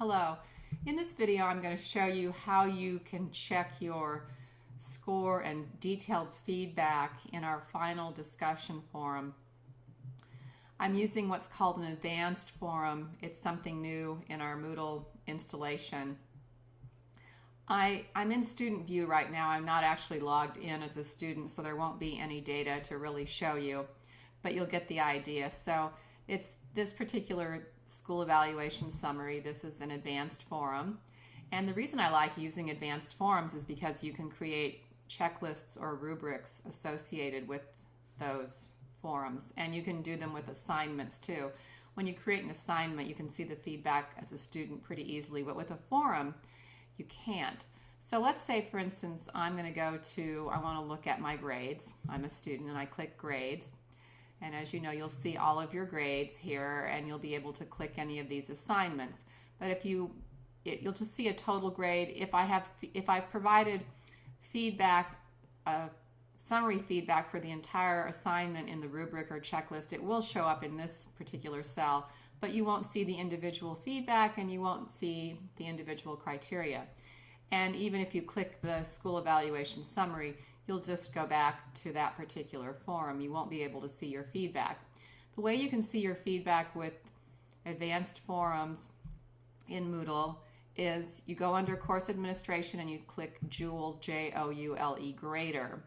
Hello. In this video, I'm going to show you how you can check your score and detailed feedback in our final discussion forum. I'm using what's called an advanced forum. It's something new in our Moodle installation. I, I'm in student view right now. I'm not actually logged in as a student, so there won't be any data to really show you, but you'll get the idea. So it's this particular school evaluation summary. This is an advanced forum. And the reason I like using advanced forums is because you can create checklists or rubrics associated with those forums. And you can do them with assignments too. When you create an assignment, you can see the feedback as a student pretty easily, but with a forum, you can't. So let's say, for instance, I'm going to go to, I want to look at my grades. I'm a student and I click grades. And as you know, you'll see all of your grades here and you'll be able to click any of these assignments. But if you, it, you'll just see a total grade. If I have, if I've provided feedback, uh, summary feedback for the entire assignment in the rubric or checklist, it will show up in this particular cell, but you won't see the individual feedback and you won't see the individual criteria. And even if you click the school evaluation summary, you'll just go back to that particular forum. You won't be able to see your feedback. The way you can see your feedback with advanced forums in Moodle is you go under course administration and you click Joule, J-O-U-L-E grader.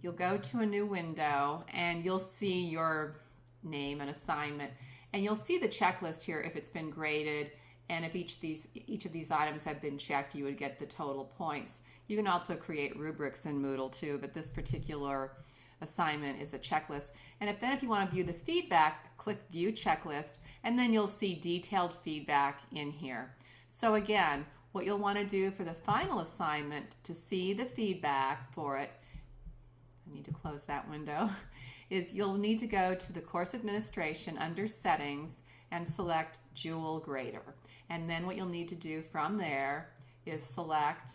You'll go to a new window and you'll see your name and assignment and you'll see the checklist here if it's been graded and if each, these, each of these items have been checked, you would get the total points. You can also create rubrics in Moodle too, but this particular assignment is a checklist. And if then if you want to view the feedback, click View Checklist, and then you'll see detailed feedback in here. So again, what you'll want to do for the final assignment to see the feedback for it, I need to close that window, is you'll need to go to the course administration under settings and select Joule Grader. And then what you'll need to do from there is select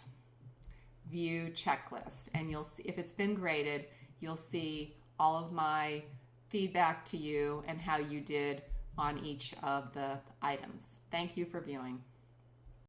View Checklist. And you'll see, if it's been graded, you'll see all of my feedback to you and how you did on each of the items. Thank you for viewing.